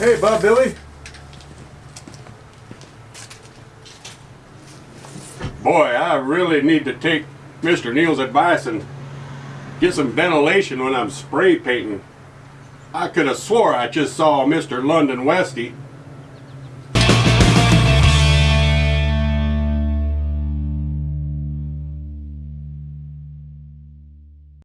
Hey, Bob Billy. Boy, I really need to take Mr. Neal's advice and get some ventilation when I'm spray painting. I could have swore I just saw Mr. London Westy